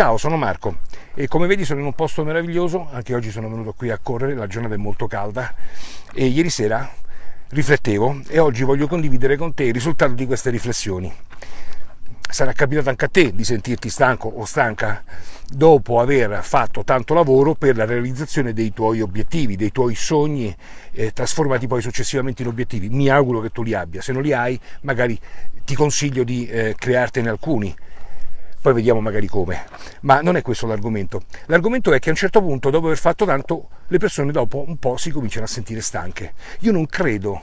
Ciao, sono Marco. E come vedi sono in un posto meraviglioso, anche oggi sono venuto qui a correre, la giornata è molto calda. E ieri sera riflettevo e oggi voglio condividere con te il risultato di queste riflessioni. Sarà capitato anche a te di sentirti stanco o stanca dopo aver fatto tanto lavoro per la realizzazione dei tuoi obiettivi, dei tuoi sogni, eh, trasformati poi successivamente in obiettivi. Mi auguro che tu li abbia, se non li hai magari ti consiglio di eh, creartene alcuni poi vediamo magari come. Ma non è questo l'argomento. L'argomento è che a un certo punto, dopo aver fatto tanto, le persone dopo un po' si cominciano a sentire stanche. Io non credo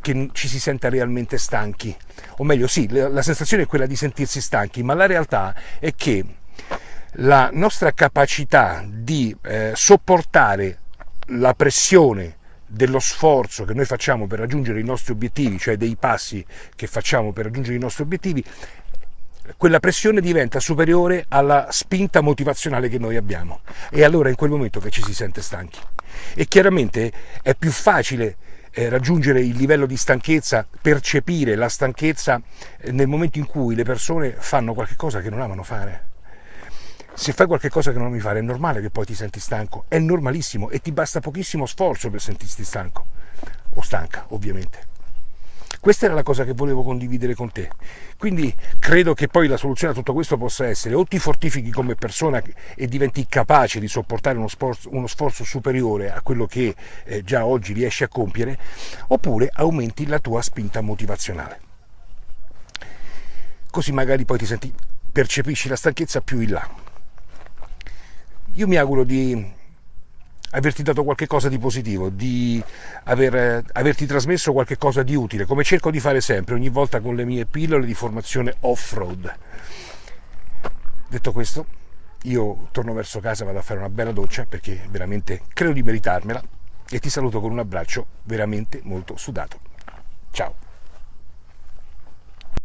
che ci si senta realmente stanchi, o meglio sì, la sensazione è quella di sentirsi stanchi, ma la realtà è che la nostra capacità di eh, sopportare la pressione dello sforzo che noi facciamo per raggiungere i nostri obiettivi, cioè dei passi che facciamo per raggiungere i nostri obiettivi, quella pressione diventa superiore alla spinta motivazionale che noi abbiamo e allora è in quel momento che ci si sente stanchi. E chiaramente è più facile eh, raggiungere il livello di stanchezza, percepire la stanchezza eh, nel momento in cui le persone fanno qualcosa che non amano fare. Se fai qualcosa che non ami fare è normale che poi ti senti stanco, è normalissimo e ti basta pochissimo sforzo per sentirti stanco o stanca, ovviamente. Questa era la cosa che volevo condividere con te. Quindi credo che poi la soluzione a tutto questo possa essere o ti fortifichi come persona e diventi capace di sopportare uno sforzo, uno sforzo superiore a quello che eh, già oggi riesci a compiere, oppure aumenti la tua spinta motivazionale. Così magari poi ti senti, percepisci la stanchezza più in là. Io mi auguro di averti dato qualche cosa di positivo, di aver, averti trasmesso qualche cosa di utile, come cerco di fare sempre, ogni volta con le mie pillole di formazione off-road. Detto questo, io torno verso casa, vado a fare una bella doccia perché veramente credo di meritarmela e ti saluto con un abbraccio veramente molto sudato. Ciao!